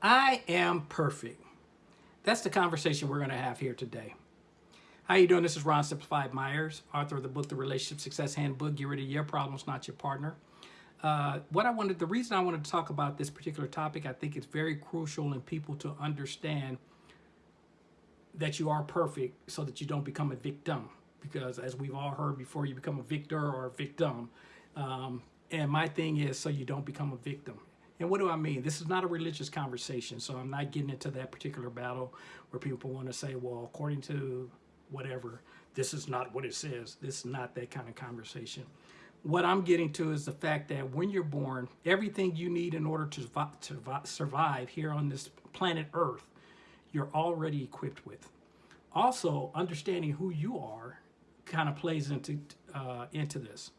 I am perfect. That's the conversation we're going to have here today. How you doing? This is Ron Simplified Myers, author of the book, The Relationship Success Handbook. Get rid of your problems, not your partner. Uh, what I wanted, the reason I wanted to talk about this particular topic, I think it's very crucial in people to understand that you are perfect so that you don't become a victim. Because as we've all heard before, you become a victor or a victim. Um, and my thing is so you don't become a victim. And what do I mean? This is not a religious conversation, so I'm not getting into that particular battle where people want to say, well, according to whatever, this is not what it says. This is not that kind of conversation. What I'm getting to is the fact that when you're born, everything you need in order to, to survive here on this planet Earth, you're already equipped with. Also, understanding who you are kind of plays into, uh, into this.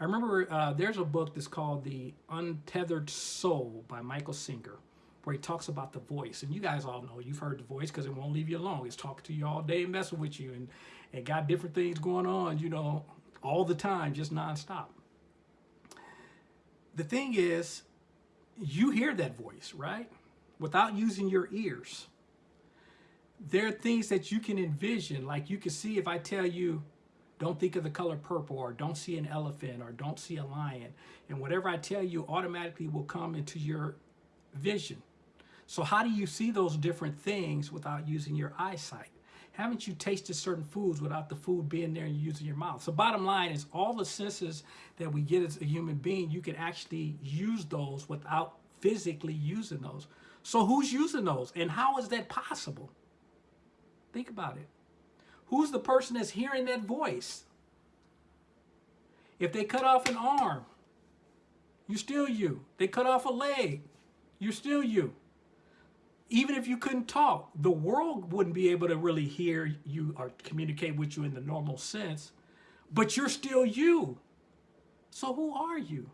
I remember uh, there's a book that's called The Untethered Soul by Michael Singer, where he talks about the voice. And you guys all know, you've heard the voice because it won't leave you alone. It's talking to you all day, and messing with you, and, and got different things going on, you know, all the time, just nonstop. The thing is, you hear that voice, right? Without using your ears. There are things that you can envision, like you can see if I tell you, don't think of the color purple or don't see an elephant or don't see a lion. And whatever I tell you automatically will come into your vision. So how do you see those different things without using your eyesight? Haven't you tasted certain foods without the food being there and using your mouth? So bottom line is all the senses that we get as a human being, you can actually use those without physically using those. So who's using those and how is that possible? Think about it. Who's the person that's hearing that voice? If they cut off an arm, you're still you. They cut off a leg, you're still you. Even if you couldn't talk, the world wouldn't be able to really hear you or communicate with you in the normal sense, but you're still you. So who are you?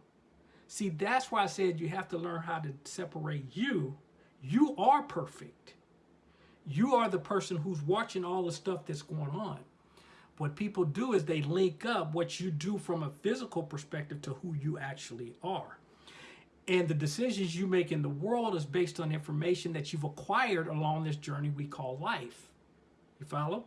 See, that's why I said you have to learn how to separate you. You are perfect. You are the person who's watching all the stuff that's going on. What people do is they link up what you do from a physical perspective to who you actually are. And the decisions you make in the world is based on information that you've acquired along this journey we call life. You follow?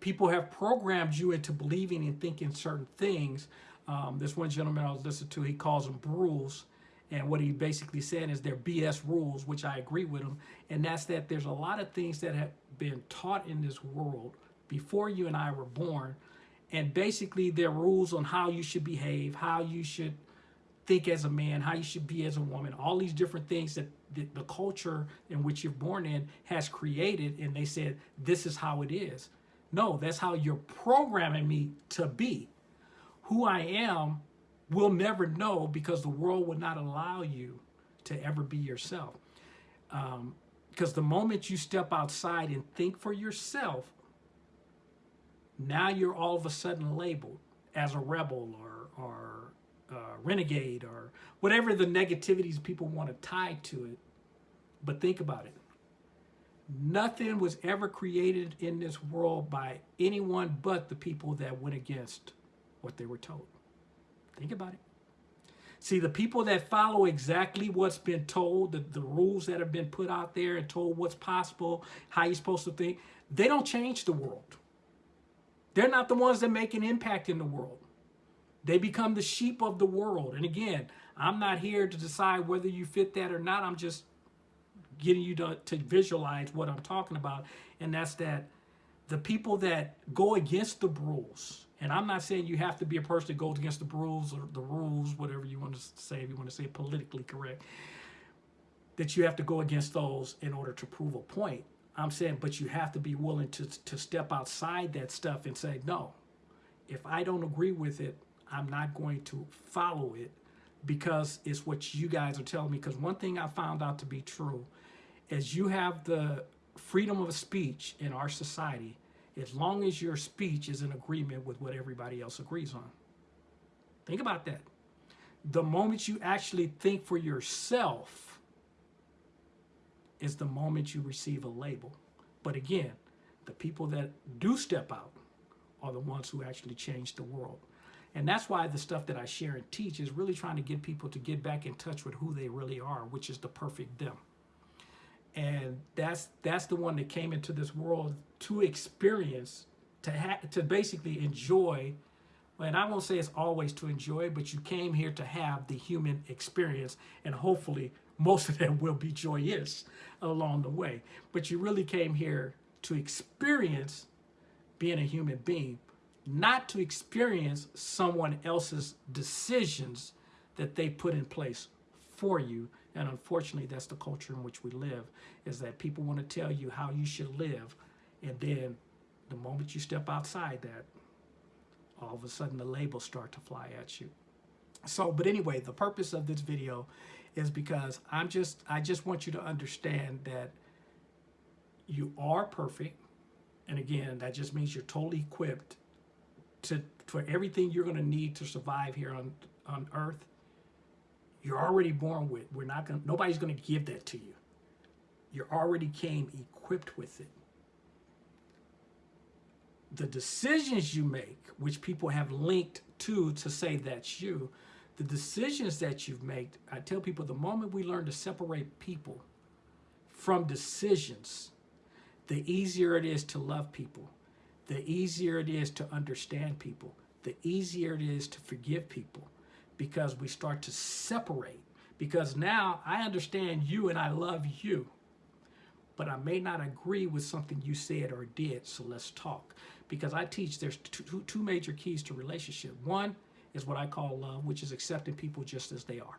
People have programmed you into believing and thinking certain things. Um, this one gentleman I was listening to, he calls them rules. And what he basically said is they're BS rules, which I agree with him. And that's that there's a lot of things that have been taught in this world before you and I were born. And basically they're rules on how you should behave, how you should think as a man, how you should be as a woman, all these different things that the, the culture in which you're born in has created. And they said, this is how it is. No, that's how you're programming me to be. Who I am will never know because the world will not allow you to ever be yourself. Um, because the moment you step outside and think for yourself, now you're all of a sudden labeled as a rebel or, or uh, renegade or whatever the negativities people want to tie to it. But think about it. Nothing was ever created in this world by anyone but the people that went against what they were told. Think about it. See, the people that follow exactly what's been told, the, the rules that have been put out there and told what's possible, how you're supposed to think, they don't change the world. They're not the ones that make an impact in the world. They become the sheep of the world. And again, I'm not here to decide whether you fit that or not. I'm just getting you to, to visualize what I'm talking about. And that's that the people that go against the rules, and I'm not saying you have to be a person that goes against the rules or the rules, whatever you want to say, if you want to say politically correct, that you have to go against those in order to prove a point. I'm saying, but you have to be willing to, to step outside that stuff and say, no, if I don't agree with it, I'm not going to follow it because it's what you guys are telling me. Because one thing I found out to be true is you have the freedom of speech in our society as long as your speech is in agreement with what everybody else agrees on. Think about that. The moment you actually think for yourself is the moment you receive a label. But again, the people that do step out are the ones who actually change the world. And that's why the stuff that I share and teach is really trying to get people to get back in touch with who they really are, which is the perfect them. And that's that's the one that came into this world to experience to have to basically enjoy and I won't say it's always to enjoy, but you came here to have the human experience, and hopefully most of them will be joyous along the way. But you really came here to experience being a human being, not to experience someone else's decisions that they put in place for you. And unfortunately, that's the culture in which we live, is that people want to tell you how you should live. And then the moment you step outside that, all of a sudden the labels start to fly at you. So, but anyway, the purpose of this video is because I'm just, I just want you to understand that you are perfect. And again, that just means you're totally equipped to, for everything you're going to need to survive here on, on earth. You're already born with, we're not to, nobody's going to give that to you. You already came equipped with it the decisions you make, which people have linked to to say that's you, the decisions that you've made, I tell people the moment we learn to separate people from decisions, the easier it is to love people, the easier it is to understand people, the easier it is to forgive people because we start to separate. Because now I understand you and I love you, but I may not agree with something you said or did, so let's talk because I teach there's two, two major keys to relationship. One is what I call love, which is accepting people just as they are.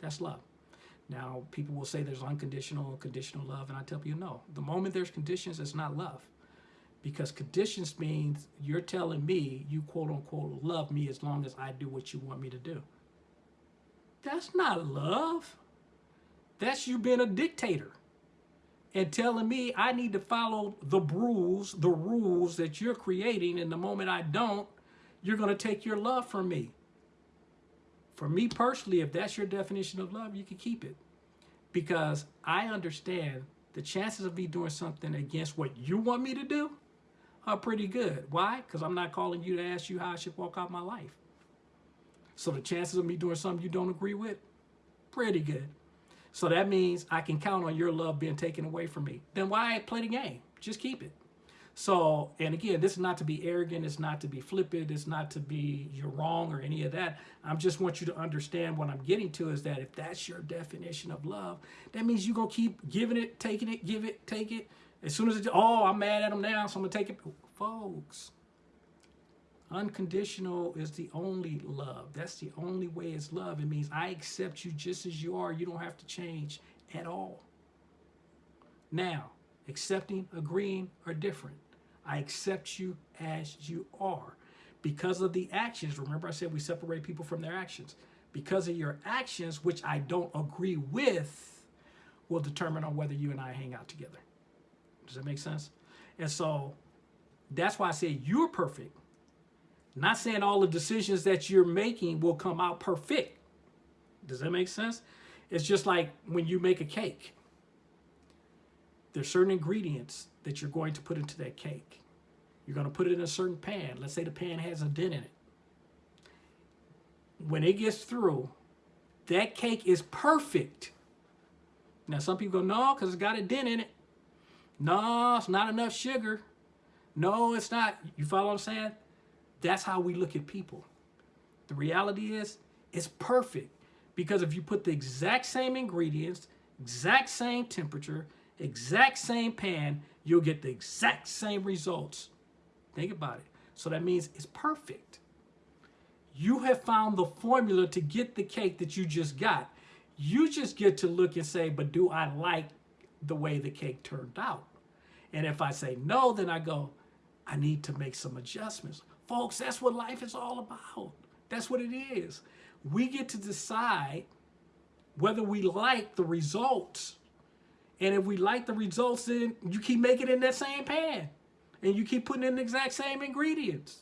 That's love. Now, people will say there's unconditional conditional love, and I tell you no. The moment there's conditions, it's not love. Because conditions means you're telling me you quote unquote love me as long as I do what you want me to do. That's not love. That's you being a dictator and telling me I need to follow the rules, the rules that you're creating. And the moment I don't, you're going to take your love from me. For me personally, if that's your definition of love, you can keep it. Because I understand the chances of me doing something against what you want me to do are pretty good. Why? Because I'm not calling you to ask you how I should walk out my life. So the chances of me doing something you don't agree with, pretty good. So that means I can count on your love being taken away from me. Then why play the game? Just keep it. So, and again, this is not to be arrogant. It's not to be flippant. It's not to be you're wrong or any of that. I just want you to understand what I'm getting to is that if that's your definition of love, that means you're going to keep giving it, taking it, give it, take it. As soon as it, oh, I'm mad at them now, so I'm to take it. Folks, Unconditional is the only love. That's the only way it's love. It means I accept you just as you are. You don't have to change at all. Now, accepting, agreeing are different. I accept you as you are. Because of the actions, remember I said we separate people from their actions. Because of your actions, which I don't agree with, will determine on whether you and I hang out together. Does that make sense? And so that's why I say you're perfect not saying all the decisions that you're making will come out perfect. Does that make sense? It's just like when you make a cake. There's certain ingredients that you're going to put into that cake. You're going to put it in a certain pan. Let's say the pan has a dent in it. When it gets through, that cake is perfect. Now, some people go, no, because it's got a dent in it. No, it's not enough sugar. No, it's not. You follow what I'm saying? That's how we look at people. The reality is, it's perfect. Because if you put the exact same ingredients, exact same temperature, exact same pan, you'll get the exact same results. Think about it. So that means it's perfect. You have found the formula to get the cake that you just got. You just get to look and say, but do I like the way the cake turned out? And if I say no, then I go, I need to make some adjustments. Folks, that's what life is all about. That's what it is. We get to decide whether we like the results. And if we like the results, then you keep making it in that same pan. And you keep putting in the exact same ingredients.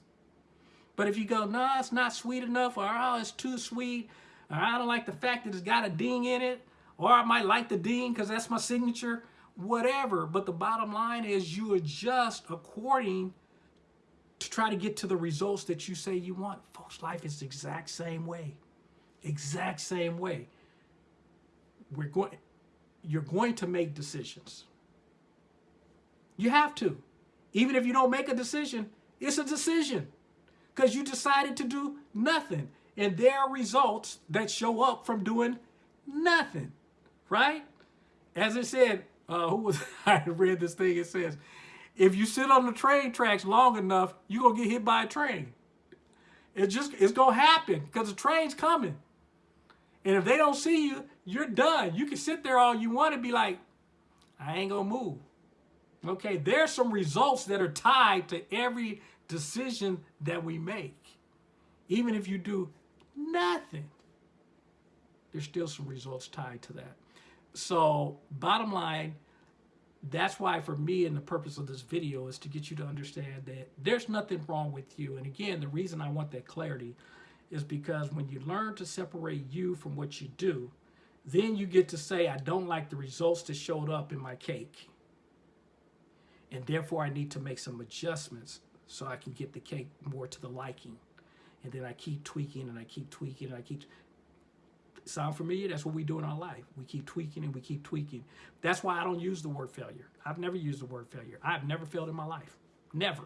But if you go, no, nah, it's not sweet enough, or oh, it's too sweet, or I don't like the fact that it's got a ding in it, or I might like the ding because that's my signature, whatever. But the bottom line is you adjust according to try to get to the results that you say you want. Folks, life is the exact same way. Exact same way. We're going, you're going to make decisions. You have to. Even if you don't make a decision, it's a decision because you decided to do nothing. And there are results that show up from doing nothing, right? As it said, uh, who was, I read this thing, it says, if you sit on the train tracks long enough, you're going to get hit by a train. It just, it's going to happen because the train's coming. And if they don't see you, you're done. You can sit there all you want to be like, I ain't going to move. Okay, there's some results that are tied to every decision that we make. Even if you do nothing, there's still some results tied to that. So bottom line, that's why for me and the purpose of this video is to get you to understand that there's nothing wrong with you. And again, the reason I want that clarity is because when you learn to separate you from what you do, then you get to say, I don't like the results that showed up in my cake. And therefore I need to make some adjustments so I can get the cake more to the liking. And then I keep tweaking and I keep tweaking and I keep sound familiar? That's what we do in our life. We keep tweaking and we keep tweaking. That's why I don't use the word failure. I've never used the word failure. I've never failed in my life. Never.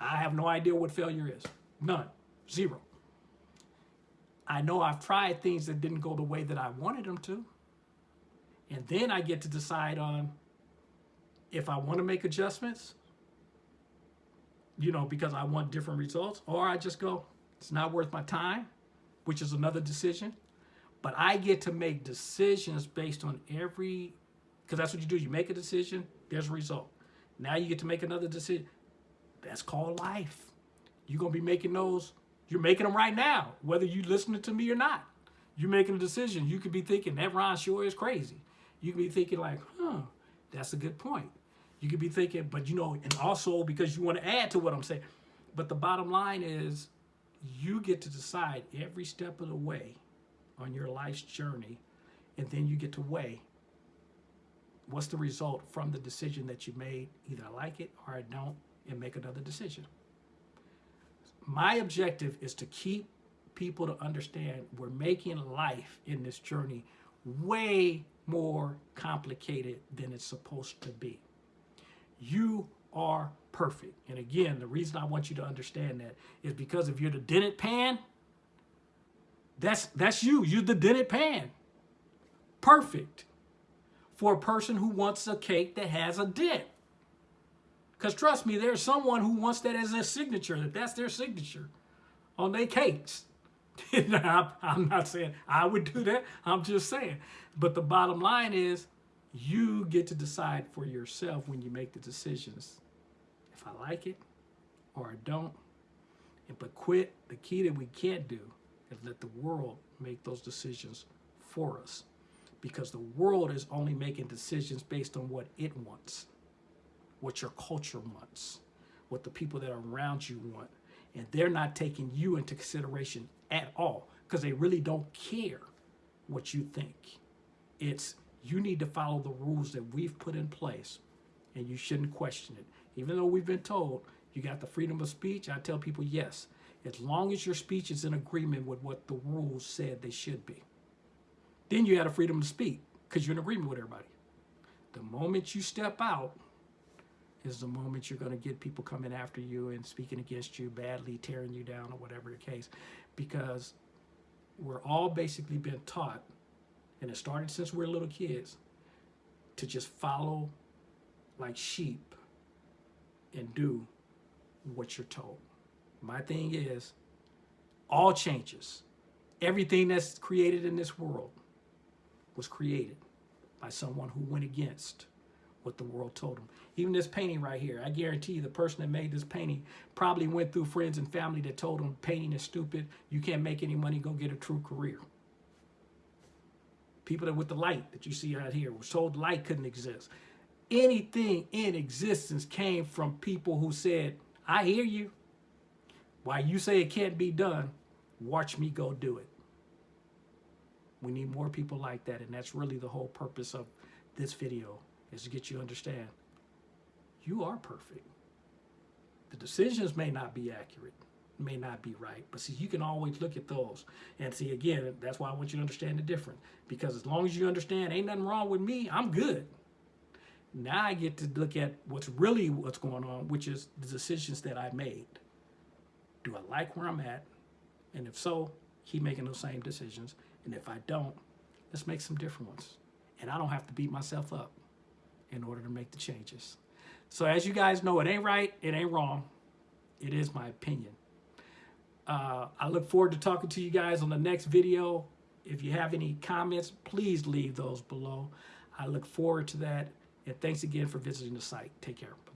I have no idea what failure is. None. Zero. I know I've tried things that didn't go the way that I wanted them to. And then I get to decide on if I want to make adjustments, you know, because I want different results, or I just go, it's not worth my time, which is another decision. But I get to make decisions based on every, because that's what you do. You make a decision, there's a result. Now you get to make another decision. That's called life. You're going to be making those, you're making them right now, whether you're listening to me or not. You're making a decision. You could be thinking, that Ron sure is crazy. You could be thinking like, huh, that's a good point. You could be thinking, but you know, and also because you want to add to what I'm saying. But the bottom line is you get to decide every step of the way on your life's journey, and then you get to weigh what's the result from the decision that you made. Either I like it or I don't, and make another decision. My objective is to keep people to understand we're making life in this journey way more complicated than it's supposed to be. You are perfect. And again, the reason I want you to understand that is because if you're the dented pan, that's, that's you. You're the dented pan. Perfect for a person who wants a cake that has a dent. Because trust me, there's someone who wants that as their signature, that that's their signature on their cakes. I'm not saying I would do that. I'm just saying. But the bottom line is you get to decide for yourself when you make the decisions if I like it or I don't. If but quit, the key that we can't do and let the world make those decisions for us because the world is only making decisions based on what it wants, what your culture wants, what the people that are around you want. And they're not taking you into consideration at all because they really don't care what you think. It's you need to follow the rules that we've put in place and you shouldn't question it. Even though we've been told you got the freedom of speech, I tell people yes, as long as your speech is in agreement with what the rules said they should be. Then you have a freedom to speak because you're in agreement with everybody. The moment you step out is the moment you're going to get people coming after you and speaking against you badly, tearing you down or whatever the case. Because we're all basically been taught, and it started since we we're little kids, to just follow like sheep and do what you're told. My thing is, all changes, everything that's created in this world was created by someone who went against what the world told him. Even this painting right here, I guarantee you the person that made this painting probably went through friends and family that told him painting is stupid, you can't make any money, go get a true career. People that with the light that you see out here was told light couldn't exist. Anything in existence came from people who said, I hear you, why you say it can't be done, watch me go do it. We need more people like that, and that's really the whole purpose of this video, is to get you to understand you are perfect. The decisions may not be accurate. may not be right. But see, you can always look at those and see again. That's why I want you to understand the difference. Because as long as you understand, ain't nothing wrong with me. I'm good. Now I get to look at what's really what's going on, which is the decisions that I made. Do I like where I'm at? And if so, keep making those same decisions. And if I don't, let's make some different ones. And I don't have to beat myself up in order to make the changes. So as you guys know, it ain't right, it ain't wrong. It is my opinion. Uh, I look forward to talking to you guys on the next video. If you have any comments, please leave those below. I look forward to that. And thanks again for visiting the site. Take care.